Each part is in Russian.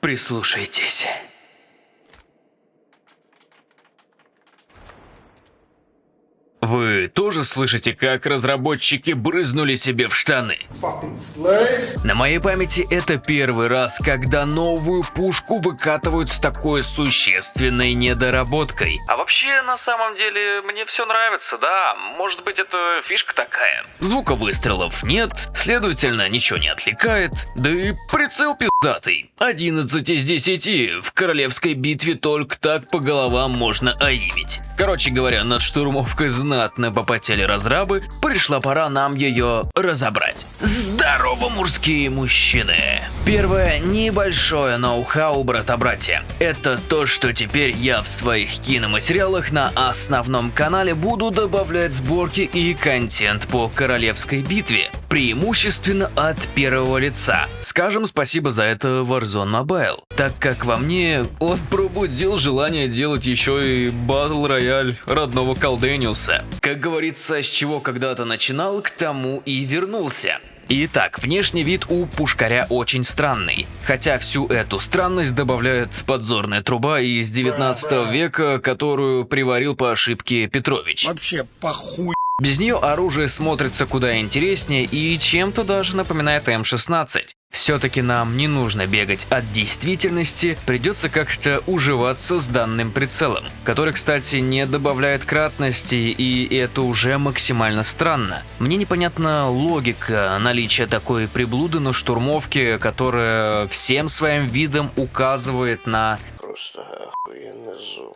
Прислушайтесь. Вы тоже слышите, как разработчики брызнули себе в штаны? На моей памяти это первый раз, когда новую пушку выкатывают с такой существенной недоработкой. А вообще, на самом деле, мне все нравится, да. Может быть, это фишка такая. Звука выстрелов нет, следовательно, ничего не отвлекает. Да и прицел пиздатый. 11 из 10. В королевской битве только так по головам можно аимить. Короче говоря, над штурмовкой знатно попотели разрабы, пришла пора нам ее разобрать. Здорово, мужские мужчины! Первое небольшое ноу-хау, брата-братья. Это то, что теперь я в своих киноматериалах на основном канале буду добавлять сборки и контент по королевской битве, преимущественно от первого лица. Скажем спасибо за это Warzone Mobile, так как во мне он пробудил желание делать еще и Battle Royale родного Колдениуса. Как говорится, с чего когда-то начинал, к тому и вернулся. Итак, внешний вид у пушкаря очень странный, хотя всю эту странность добавляет подзорная труба из 19 века, которую приварил по ошибке Петрович. Вообще похуй. Без нее оружие смотрится куда интереснее и чем-то даже напоминает М16. Все-таки нам не нужно бегать от действительности, придется как-то уживаться с данным прицелом, который, кстати, не добавляет кратности, и это уже максимально странно. Мне непонятна логика наличия такой приблуды на штурмовке, которая всем своим видом указывает на... Просто охуенный зум.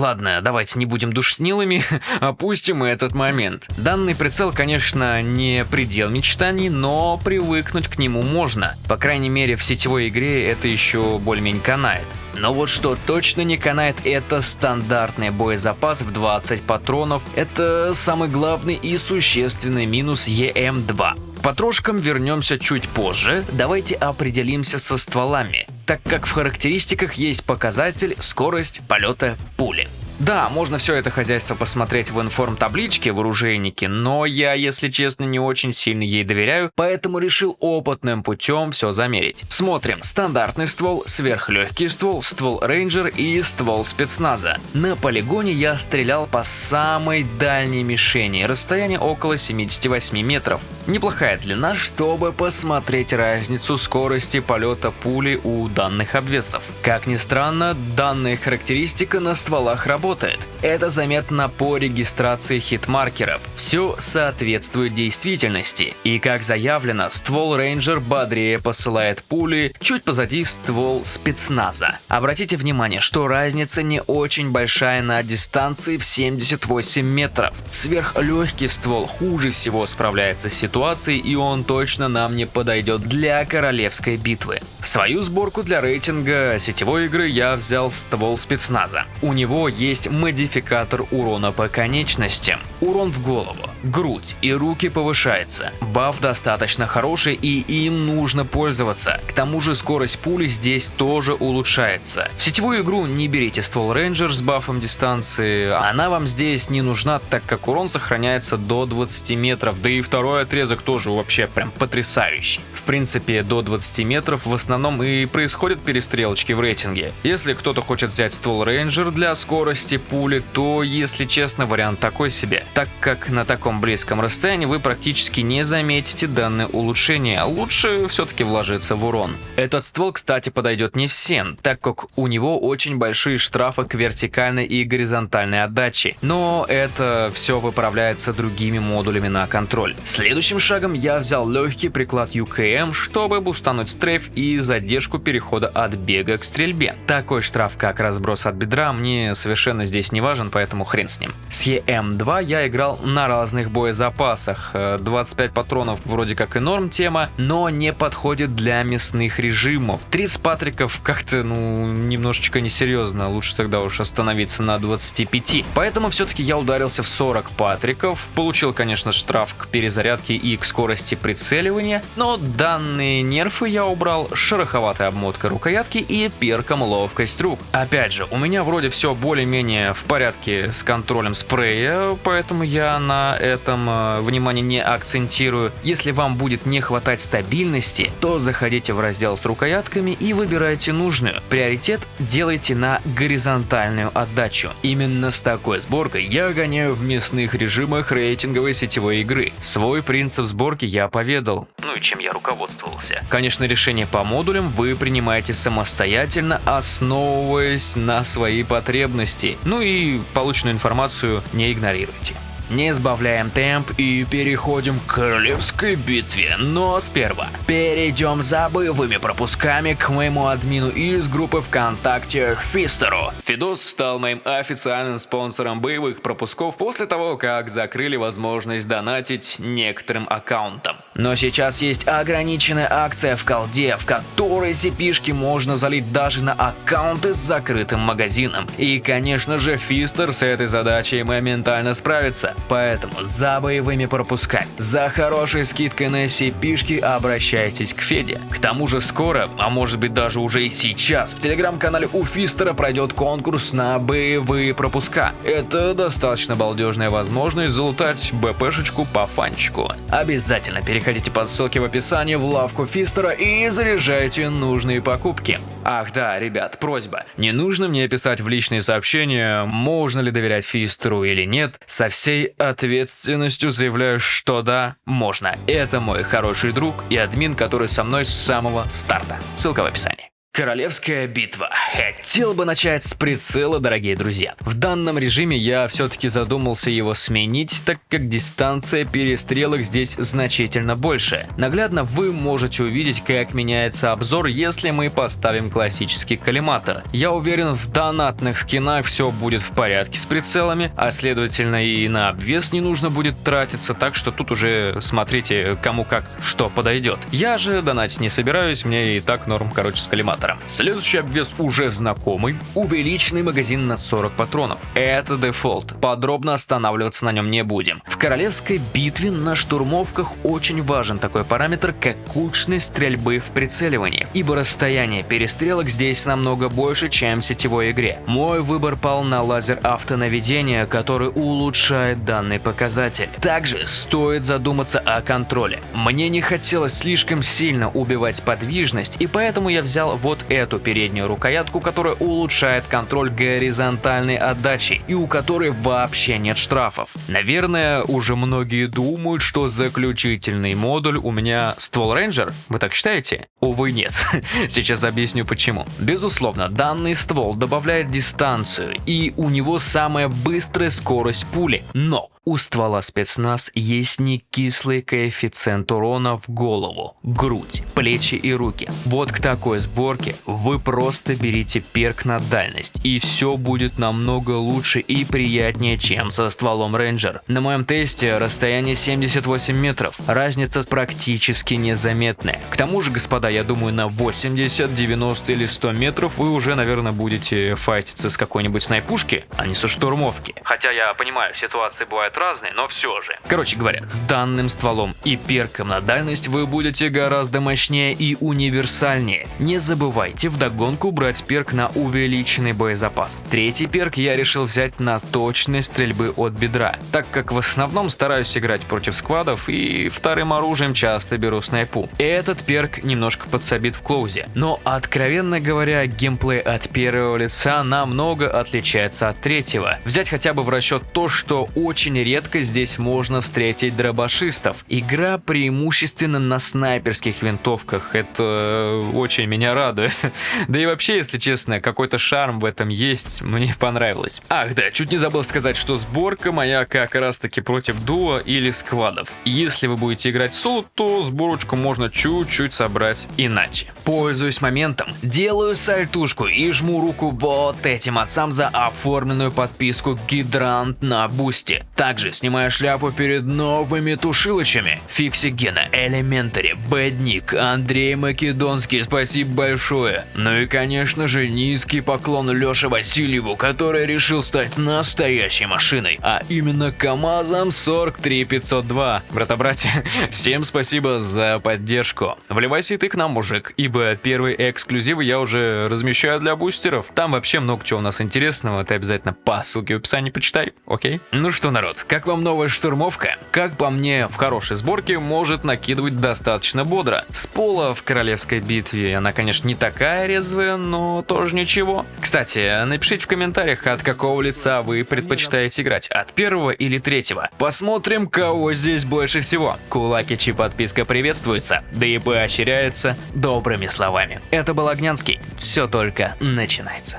Ладно, давайте не будем душнилами, опустим этот момент. Данный прицел, конечно, не предел мечтаний, но привыкнуть к нему можно. По крайней мере, в сетевой игре это еще более-менее канает. Но вот что точно не канает, это стандартный боезапас в 20 патронов. Это самый главный и существенный минус EM2. К потрошкам вернемся чуть позже, давайте определимся со стволами, так как в характеристиках есть показатель скорость полета пули. Да, можно все это хозяйство посмотреть в информ-табличке в оружейнике, но я, если честно, не очень сильно ей доверяю, поэтому решил опытным путем все замерить. Смотрим. Стандартный ствол, сверхлегкий ствол, ствол Рейнджер и ствол спецназа. На полигоне я стрелял по самой дальней мишени, расстояние около 78 метров. Неплохая длина, чтобы посмотреть разницу скорости полета пули у данных обвесов. Как ни странно, данная характеристика на стволах работает работает. Это заметно по регистрации хитмаркеров. Все соответствует действительности. И как заявлено, ствол Рейнджер бодрее посылает пули, чуть позади ствол спецназа. Обратите внимание, что разница не очень большая на дистанции в 78 метров. Сверхлегкий ствол хуже всего справляется с ситуацией и он точно нам не подойдет для королевской битвы. Свою сборку для рейтинга сетевой игры я взял ствол спецназа. У него есть есть модификатор урона по конечностям. Урон в голову, грудь и руки повышается. Баф достаточно хороший и им нужно пользоваться. К тому же скорость пули здесь тоже улучшается. В сетевую игру не берите ствол Рейнджер с бафом дистанции, она вам здесь не нужна, так как урон сохраняется до 20 метров, да и второй отрезок тоже вообще прям потрясающий. В принципе, до 20 метров в основном и происходят перестрелочки в рейтинге. Если кто-то хочет взять ствол Рейнджер для скорости, пули, то, если честно, вариант такой себе, так как на таком близком расстоянии вы практически не заметите данное улучшение, лучше все-таки вложиться в урон. Этот ствол, кстати, подойдет не всем, так как у него очень большие штрафы к вертикальной и горизонтальной отдаче, но это все выправляется другими модулями на контроль. Следующим шагом я взял легкий приклад UKM, чтобы бустануть стрейф и задержку перехода от бега к стрельбе. Такой штраф, как разброс от бедра, мне совершенно здесь не важен, поэтому хрен с ним. С EM2 я играл на разных боезапасах. 25 э, патронов вроде как и норм тема, но не подходит для мясных режимов. 30 патриков как-то, ну, немножечко несерьезно. Лучше тогда уж остановиться на 25. Поэтому все-таки я ударился в 40 патриков. Получил, конечно, штраф к перезарядке и к скорости прицеливания, но данные нерфы я убрал шероховатой обмоткой рукоятки и перком ловкость рук. Опять же, у меня вроде все более-менее в порядке с контролем спрея, поэтому я на этом э, внимание не акцентирую. Если вам будет не хватать стабильности, то заходите в раздел с рукоятками и выбирайте нужную. Приоритет делайте на горизонтальную отдачу. Именно с такой сборкой я гоняю в мясных режимах рейтинговой сетевой игры. Свой принцип сборки я поведал, ну и чем я руководствовался. Конечно, решение по модулям вы принимаете самостоятельно, основываясь на свои потребности. Ну и полученную информацию не игнорируйте. Не сбавляем темп и переходим к королевской битве, но сперва перейдем за боевыми пропусками к моему админу из группы ВКонтакте Фистеру. Фидос стал моим официальным спонсором боевых пропусков после того, как закрыли возможность донатить некоторым аккаунтам. Но сейчас есть ограниченная акция в колде, в которой cp можно залить даже на аккаунты с закрытым магазином. И конечно же Фистер с этой задачей моментально справится. Поэтому за боевыми пропусками, за хорошей скидкой на cp обращайтесь к Феде. К тому же скоро, а может быть даже уже и сейчас, в телеграм-канале у Фистера пройдет конкурс на боевые пропуска. Это достаточно балдежная возможность залутать БПшечку по фанчику. Обязательно переходите по ссылке в описании в лавку Фистера и заряжайте нужные покупки. Ах да, ребят, просьба. Не нужно мне писать в личные сообщения, можно ли доверять Фистеру или нет. Со всей ответственностью заявляю, что да, можно. Это мой хороший друг и админ, который со мной с самого старта. Ссылка в описании. Королевская битва. Хотел бы начать с прицела, дорогие друзья. В данном режиме я все-таки задумался его сменить, так как дистанция перестрелок здесь значительно больше. Наглядно вы можете увидеть, как меняется обзор, если мы поставим классический коллиматор. Я уверен, в донатных скинах все будет в порядке с прицелами, а следовательно и на обвес не нужно будет тратиться, так что тут уже смотрите, кому как что подойдет. Я же донатить не собираюсь, мне и так норм, короче, с коллиматором аккумулятором. Следующий обвес уже знакомый, увеличенный магазин на 40 патронов. Это дефолт, подробно останавливаться на нем не будем. В королевской битве на штурмовках очень важен такой параметр, как кучность стрельбы в прицеливании, ибо расстояние перестрелок здесь намного больше, чем в сетевой игре. Мой выбор пал на лазер автонаведения, который улучшает данный показатель. Также стоит задуматься о контроле. Мне не хотелось слишком сильно убивать подвижность, и поэтому я взял вот вот эту переднюю рукоятку, которая улучшает контроль горизонтальной отдачи и у которой вообще нет штрафов. Наверное, уже многие думают, что заключительный модуль у меня ствол рейнджер. Вы так считаете? Увы, нет. Сейчас объясню почему. Безусловно, данный ствол добавляет дистанцию и у него самая быстрая скорость пули. Но у ствола спецназ есть не кислый коэффициент урона в голову, грудь, плечи и руки. Вот к такой сборке вы просто берите перк на дальность, и все будет намного лучше и приятнее, чем со стволом рейнджер. На моем тесте расстояние 78 метров, разница практически незаметная. К тому же, господа, я думаю, на 80, 90 или 100 метров вы уже, наверное, будете файтиться с какой-нибудь снайпушки, а не со штурмовки. Хотя я понимаю, ситуации бывают разные, но все же. Короче говоря, с данным стволом и перком на дальность вы будете гораздо мощнее и универсальнее. Не забывайте вдогонку брать перк на увеличенный боезапас. Третий перк я решил взять на точность стрельбы от бедра, так как в основном стараюсь играть против сквадов и вторым оружием часто беру снайпу. Этот перк немножко подсобит в клоузе, но откровенно говоря, геймплей от первого лица намного отличается от третьего. Взять хотя бы в расчет то, что очень редко здесь можно встретить дробашистов. Игра преимущественно на снайперских винтовках, это э, очень меня радует. Да и вообще, если честно, какой-то шарм в этом есть, мне понравилось. Ах да, чуть не забыл сказать, что сборка моя как раз таки против дуо или сквадов. Если вы будете играть соло, то сборочку можно чуть-чуть собрать иначе. Пользуюсь моментом, делаю сальтушку и жму руку вот этим отцам за оформленную подписку Гидрант на Бусти. Так Также снимаю шляпу перед новыми тушилочами. Фиксик Гена, Elementary, Бэдник, Андрей Македонский, спасибо большое. Ну и конечно же низкий поклон Лёше Васильеву, который решил стать настоящей машиной, а именно КамАЗом 43502. Брата-братья, всем спасибо за поддержку. Вливайся и ты к нам, мужик, ибо первые эксклюзивы я уже размещаю для бустеров. Там вообще много чего у нас интересного, ты обязательно по ссылке в описании почитай, окей? Ну что, народ, как вам новая штурмовка? Как по мне, в хорошей сборке может накидывать достаточно бодро. С пола в королевской битве она, конечно, не такая резвая, но тоже ничего. Кстати, напишите в комментариях, от какого лица вы предпочитаете играть, от первого или третьего. Посмотрим, кого здесь больше всего. Кулакичи подписка приветствуется, да и поощряется добрыми словами. Это был Огнянский, все только начинается.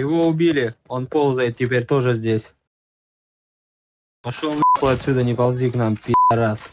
Его убили, он ползает теперь тоже здесь. Пошел отсюда, не ползи к нам, пи***раз.